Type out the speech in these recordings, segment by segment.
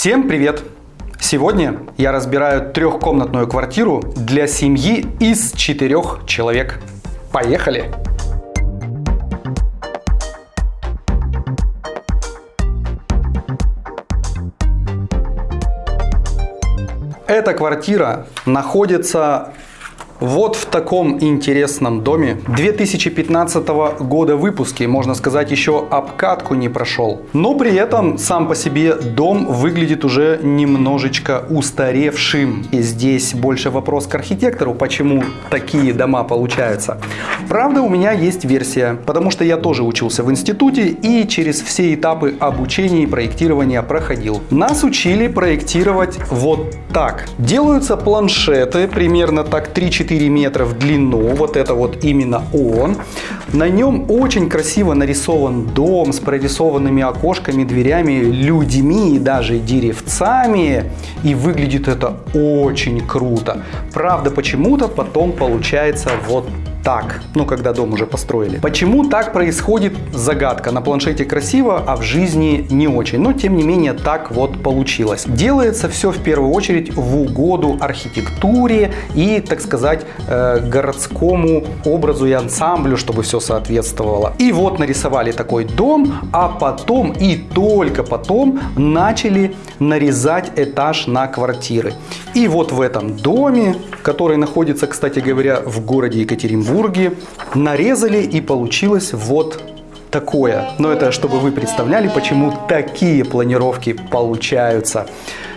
Всем привет! Сегодня я разбираю трехкомнатную квартиру для семьи из четырех человек. Поехали! Эта квартира находится вот в таком интересном доме 2015 года выпуски, можно сказать, еще обкатку не прошел. Но при этом сам по себе дом выглядит уже немножечко устаревшим. И здесь больше вопрос к архитектору, почему такие дома получаются. Правда, у меня есть версия, потому что я тоже учился в институте и через все этапы обучения и проектирования проходил. Нас учили проектировать вот так. Делаются планшеты примерно так 3-4 4 метра в длину. Вот это вот именно он. На нем очень красиво нарисован дом с прорисованными окошками, дверями, людьми и даже деревцами. И выглядит это очень круто. Правда, почему-то потом получается вот так, ну когда дом уже построили. Почему так происходит, загадка. На планшете красиво, а в жизни не очень. Но тем не менее так вот получилось. Делается все в первую очередь в угоду архитектуре и, так сказать, э, городскому образу и ансамблю, чтобы все соответствовало. И вот нарисовали такой дом, а потом и только потом начали нарезать этаж на квартиры. И вот в этом доме, который находится, кстати говоря, в городе Екатеринбург, Петербурге нарезали и получилось вот такое. Но это чтобы вы представляли, почему такие планировки получаются.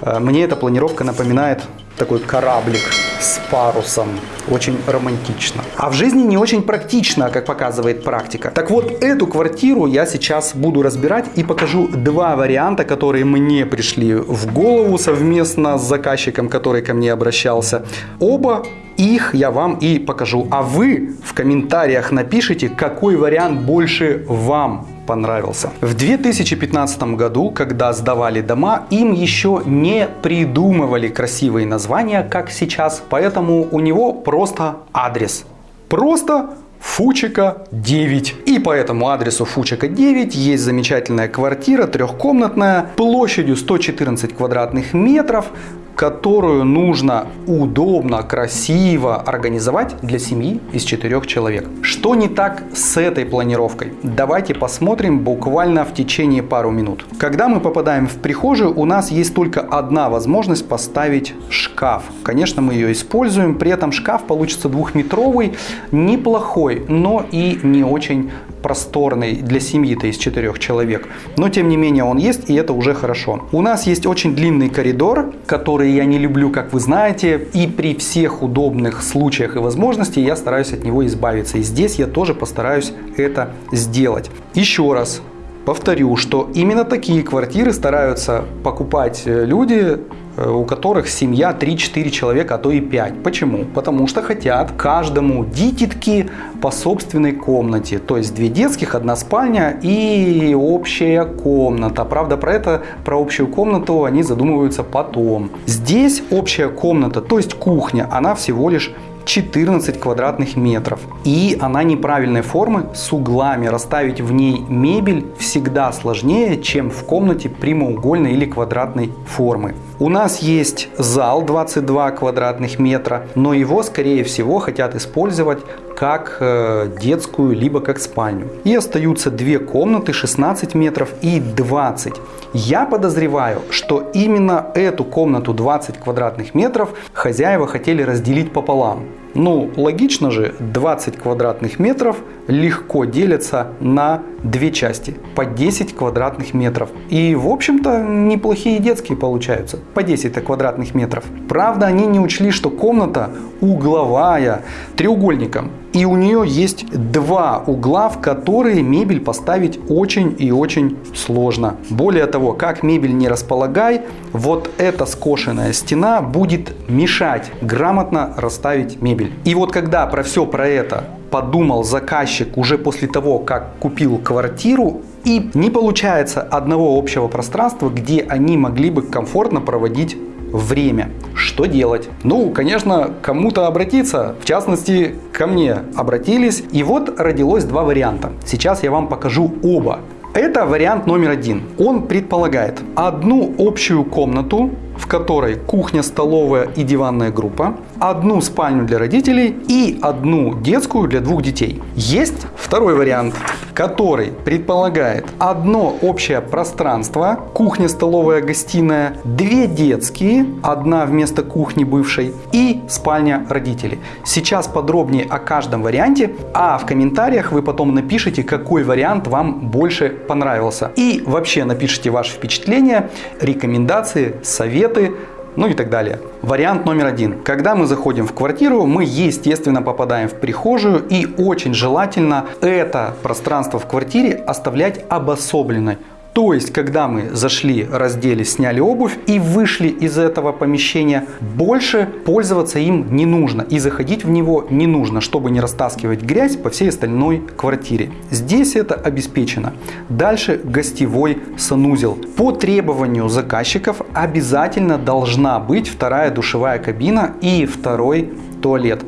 Э, мне эта планировка напоминает такой кораблик с парусом. Очень романтично. А в жизни не очень практично, как показывает практика. Так вот, эту квартиру я сейчас буду разбирать и покажу два варианта, которые мне пришли в голову совместно с заказчиком, который ко мне обращался. Оба их я вам и покажу. А вы в комментариях напишите, какой вариант больше вам понравился. В 2015 году, когда сдавали дома, им еще не придумывали красивые названия, как сейчас, поэтому у него просто адрес. Просто Фучика 9. И по этому адресу Фучика 9 есть замечательная квартира, трехкомнатная, площадью 114 квадратных метров, которую нужно удобно, красиво организовать для семьи из четырех человек. Что не так с этой планировкой? Давайте посмотрим буквально в течение пару минут. Когда мы попадаем в прихожую, у нас есть только одна возможность поставить шкаф. Конечно, мы ее используем, при этом шкаф получится двухметровый, неплохой, но и не очень просторный для семьи-то из четырех человек. Но тем не менее он есть, и это уже хорошо. У нас есть очень длинный коридор, который я не люблю, как вы знаете. И при всех удобных случаях и возможностях я стараюсь от него избавиться. И здесь я тоже постараюсь это сделать. Еще раз повторю, что именно такие квартиры стараются покупать э, люди, у которых семья 3-4 человека, а то и 5. Почему? Потому что хотят каждому дитятки по собственной комнате. То есть две детских, одна спальня и общая комната. Правда, про это, про общую комнату они задумываются потом. Здесь общая комната, то есть кухня, она всего лишь 14 квадратных метров. И она неправильной формы с углами. Расставить в ней мебель всегда сложнее, чем в комнате прямоугольной или квадратной формы. У нас есть зал 22 квадратных метра, но его скорее всего хотят использовать как э, детскую, либо как спальню. И остаются две комнаты 16 метров и 20. Я подозреваю, что именно эту комнату 20 квадратных метров хозяева хотели разделить пополам. Ну, логично же, 20 квадратных метров легко делятся на две части по 10 квадратных метров. И, в общем-то, неплохие детские получаются, по 10 квадратных метров. Правда, они не учли, что комната угловая, треугольником. И у нее есть два угла, в которые мебель поставить очень и очень сложно. Более того, как мебель не располагай, вот эта скошенная стена будет мешать грамотно расставить мебель. И вот когда про все про это подумал заказчик уже после того, как купил квартиру, и не получается одного общего пространства, где они могли бы комфортно проводить время. Что делать? Ну, конечно, кому-то обратиться, в частности, ко мне обратились. И вот родилось два варианта. Сейчас я вам покажу оба. Это вариант номер один. Он предполагает одну общую комнату в которой кухня, столовая и диванная группа, одну спальню для родителей и одну детскую для двух детей. Есть второй вариант, который предполагает одно общее пространство, кухня, столовая, гостиная, две детские, одна вместо кухни бывшей и спальня родителей. Сейчас подробнее о каждом варианте, а в комментариях вы потом напишите, какой вариант вам больше понравился. И вообще напишите ваши впечатления, рекомендации, советы ну и так далее. Вариант номер один. Когда мы заходим в квартиру, мы естественно попадаем в прихожую и очень желательно это пространство в квартире оставлять обособленной. То есть, когда мы зашли, раздели, сняли обувь и вышли из этого помещения, больше пользоваться им не нужно и заходить в него не нужно, чтобы не растаскивать грязь по всей остальной квартире. Здесь это обеспечено. Дальше гостевой санузел. По требованию заказчиков обязательно должна быть вторая душевая кабина и второй туалет.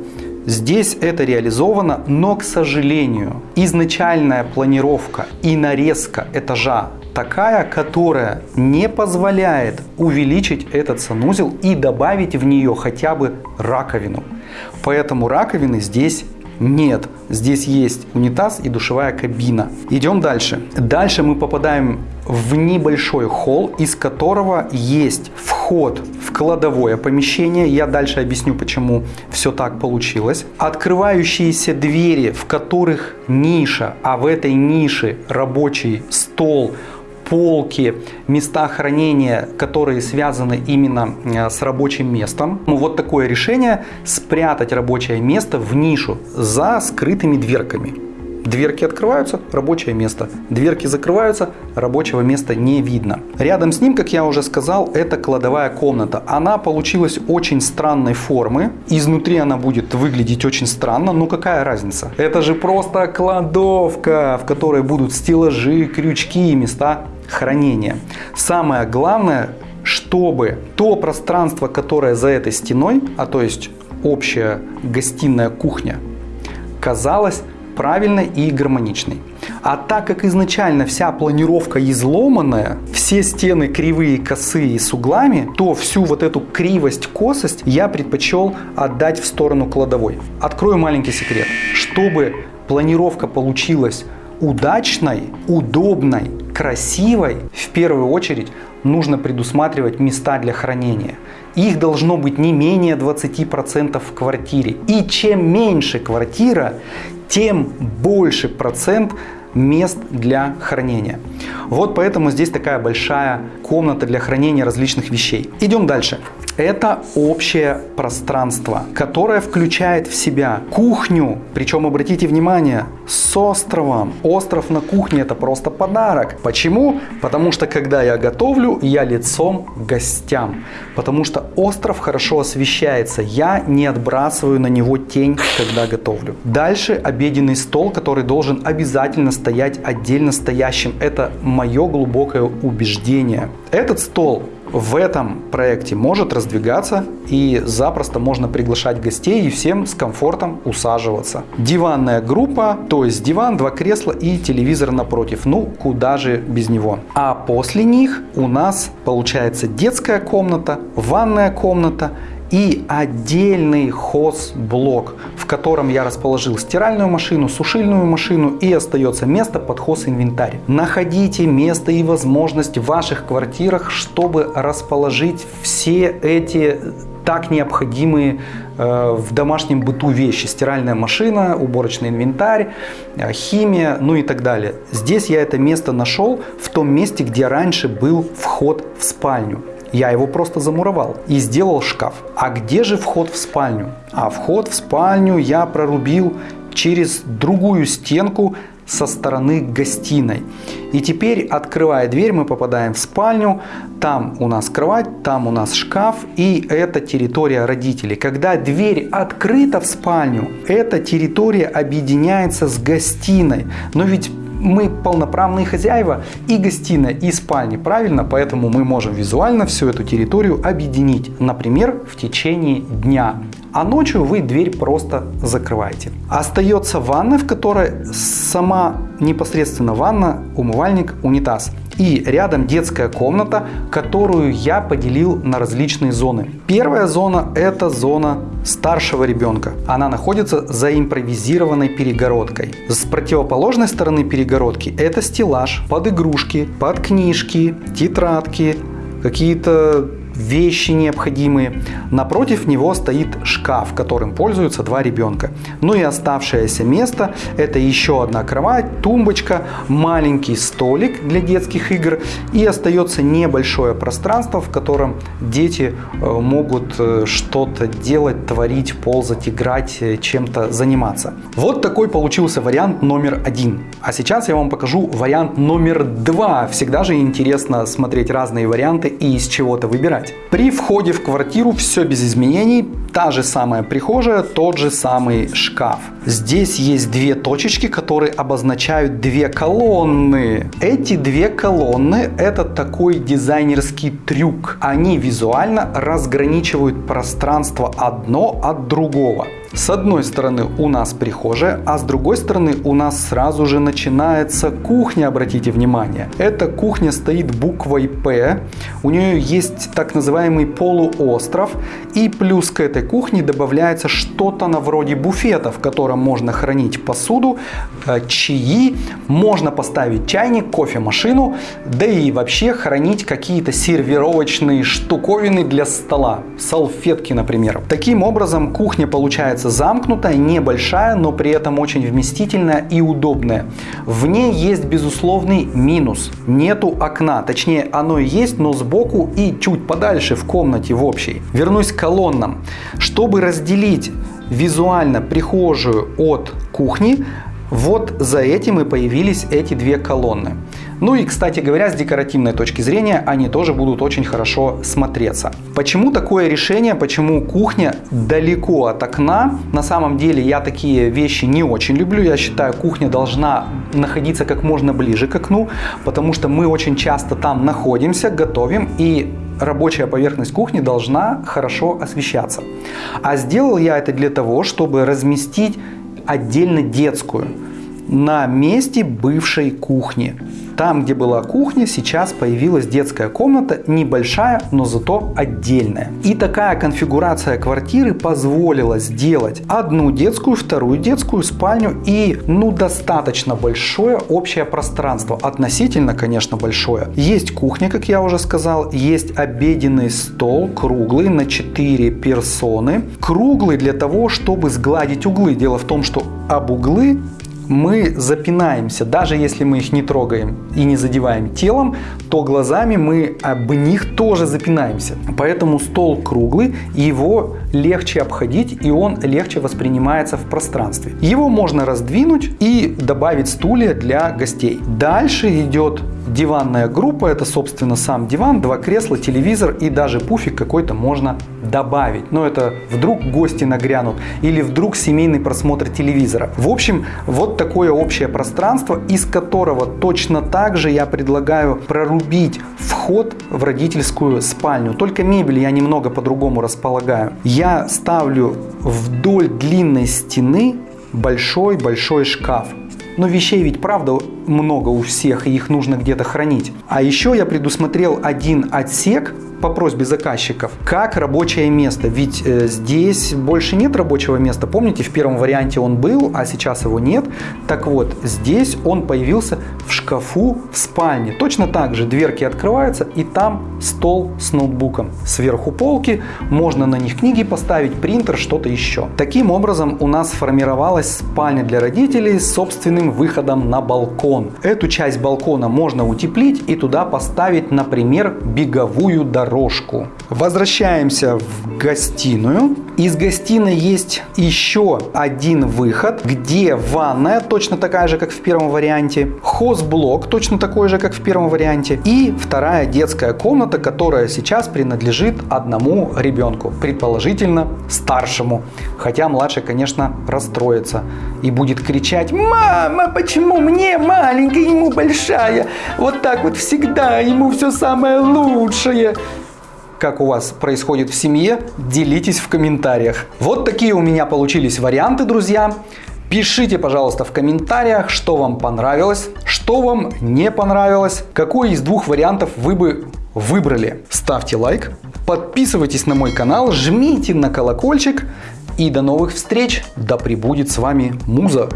Здесь это реализовано, но, к сожалению, изначальная планировка и нарезка этажа такая, которая не позволяет увеличить этот санузел и добавить в нее хотя бы раковину. Поэтому раковины здесь нет. Здесь есть унитаз и душевая кабина. Идем дальше. Дальше мы попадаем в небольшой холл, из которого есть вход в кладовое помещение. Я дальше объясню, почему все так получилось. Открывающиеся двери, в которых ниша, а в этой нише рабочий стол, полки, места хранения, которые связаны именно э, с рабочим местом. Ну, вот такое решение спрятать рабочее место в нишу за скрытыми дверками. Дверки открываются, рабочее место. Дверки закрываются, рабочего места не видно. Рядом с ним, как я уже сказал, это кладовая комната. Она получилась очень странной формы. Изнутри она будет выглядеть очень странно, но какая разница? Это же просто кладовка, в которой будут стеллажи, крючки и места хранения. Самое главное, чтобы то пространство, которое за этой стеной, а то есть общая гостиная кухня, казалось правильной и гармоничной. А так как изначально вся планировка изломанная, все стены кривые, косые с углами, то всю вот эту кривость, косость я предпочел отдать в сторону кладовой. Открою маленький секрет. Чтобы планировка получилась удачной, удобной, красивой, в первую очередь нужно предусматривать места для хранения. Их должно быть не менее 20% в квартире. И чем меньше квартира, тем больше процент мест для хранения. Вот поэтому здесь такая большая комната для хранения различных вещей. Идем дальше. Это общее пространство, которое включает в себя кухню. Причем, обратите внимание, с островом. Остров на кухне это просто подарок. Почему? Потому что когда я готовлю, я лицом к гостям. Потому что остров хорошо освещается. Я не отбрасываю на него тень, когда готовлю. Дальше обеденный стол, который должен обязательно стоять отдельно стоящим. Это мое глубокое убеждение. Этот стол в этом проекте может раздвигаться и запросто можно приглашать гостей и всем с комфортом усаживаться. Диванная группа, то есть диван, два кресла и телевизор напротив. Ну, куда же без него. А после них у нас получается детская комната, ванная комната и отдельный хозблок, в котором я расположил стиральную машину, сушильную машину и остается место под хозинвентарь. Находите место и возможность в ваших квартирах, чтобы расположить все эти так необходимые э, в домашнем быту вещи. Стиральная машина, уборочный инвентарь, э, химия, ну и так далее. Здесь я это место нашел в том месте, где раньше был вход в спальню. Я его просто замуровал и сделал шкаф. А где же вход в спальню? А вход в спальню я прорубил через другую стенку со стороны гостиной. И теперь, открывая дверь, мы попадаем в спальню. Там у нас кровать, там у нас шкаф, и это территория родителей. Когда дверь открыта в спальню, эта территория объединяется с гостиной. Но ведь мы полноправные хозяева и гостиная, и спальни, правильно? Поэтому мы можем визуально всю эту территорию объединить, например, в течение дня. а ночью вы дверь просто закрываете. Остается ванная, в которой сама непосредственно ванна, умывальник, унитаз. И рядом детская комната, которую я поделил на различные зоны. Первая зона это зона старшего ребенка. Она находится за импровизированной перегородкой. С противоположной стороны перегородки это стеллаж под игрушки, под книжки, тетрадки, какие-то вещи необходимые. Напротив него стоит шкаф, которым пользуются два ребенка. Ну и оставшееся место – это еще одна кровать, тумбочка, маленький столик для детских игр и остается небольшое пространство, в котором дети э, могут э, что-то делать, творить, ползать, играть, э, чем-то заниматься. Вот такой получился вариант номер один. А сейчас я вам покажу вариант номер два. Всегда же интересно смотреть разные варианты и из чего-то выбирать менять. При входе в квартиру все без изменений, та же самая прихожая, тот же самый шкаф. Здесь есть две точечки, которые обозначают две колонны. Эти две колонны это такой дизайнерский трюк. Они визуально разграничивают пространство одно от другого. С одной стороны у нас прихожая, а с другой стороны у нас сразу же начинается кухня, обратите внимание. Эта кухня стоит буквой П, у нее есть так называемый полуостров, и плюс к этой кухне добавляется что-то на вроде буфета, в котором можно хранить посуду, э, чаи, можно поставить чайник, кофемашину, да и вообще хранить какие-то сервировочные штуковины для стола, салфетки, например. Таким образом, кухня получается замкнутая, небольшая, но при этом очень вместительная и удобная. В ней есть безусловный минус. Нету окна. Точнее, оно есть, но сбоку и чуть подальше в комнате в общей. Вернусь к колоннам. Чтобы разделить визуально прихожую от кухни, вот за этим и появились эти две колонны. Ну и, кстати говоря, с декоративной точки зрения они тоже будут очень хорошо смотреться. Почему такое решение, почему кухня далеко от окна? На самом деле я такие вещи не очень люблю. Я считаю, кухня должна находиться как можно ближе к окну, потому что мы очень часто там находимся, готовим и рабочая поверхность кухни должна хорошо освещаться. А сделал я это для того, чтобы разместить отдельно детскую на месте бывшей кухни. Там, где была кухня, сейчас появилась детская комната, небольшая, но зато отдельная. И такая конфигурация квартиры позволила сделать одну детскую, вторую детскую спальню и, ну, достаточно большое общее пространство. Относительно, конечно, большое. Есть кухня, как я уже сказал, есть обеденный стол круглый на 4 персоны. Круглый для того, чтобы сгладить углы. Дело в том, что об углы мы запинаемся, даже если мы их не трогаем и не задеваем телом, то глазами мы об них тоже запинаемся. Поэтому стол круглый, его легче обходить и он легче воспринимается в пространстве. Его можно раздвинуть и добавить стулья для гостей. Дальше идет диванная группа, это собственно сам диван, два кресла, телевизор и даже пуфик какой-то можно добавить. Но это вдруг гости нагрянут или вдруг семейный просмотр телевизора. В общем, вот такое общее пространство, из которого точно так же я предлагаю прорубить вход в родительскую спальню. Только мебель я немного по-другому располагаю. Я ставлю вдоль длинной стены большой-большой шкаф. Но вещей ведь правда много у всех, и их нужно где-то хранить. А еще я предусмотрел один отсек по просьбе заказчиков, как рабочее место. Ведь э, здесь больше нет рабочего места. Помните, в первом варианте он был, а сейчас его нет. Так вот, здесь он появился в шкафу в спальне. Точно так же дверки открываются, и там стол с ноутбуком. Сверху полки, можно на них книги поставить, принтер, что-то еще. Таким образом, у нас сформировалась спальня для родителей с собственным выходом на балкон. Эту часть балкона можно утеплить и туда поставить, например, беговую дорожку. Возвращаемся в гостиную. Из гостиной есть еще один выход, где ванная, точно такая же, как в первом варианте, хозблок, точно такой же, как в первом варианте, и вторая детская комната, которая сейчас принадлежит одному ребенку, предположительно старшему. Хотя младший, конечно, расстроится и будет кричать «Мама, почему мне маленькая, ему большая?» Вот так вот всегда, ему все самое лучшее. как у вас происходит в семье, делитесь в комментариях. Вот такие у меня получились варианты, друзья. Пишите, пожалуйста, в комментариях, что вам понравилось, что вам не понравилось, какой из двух вариантов вы бы выбрали. Ставьте лайк, подписывайтесь на мой канал, жмите на колокольчик и до новых встреч. Да пребудет с вами Муза.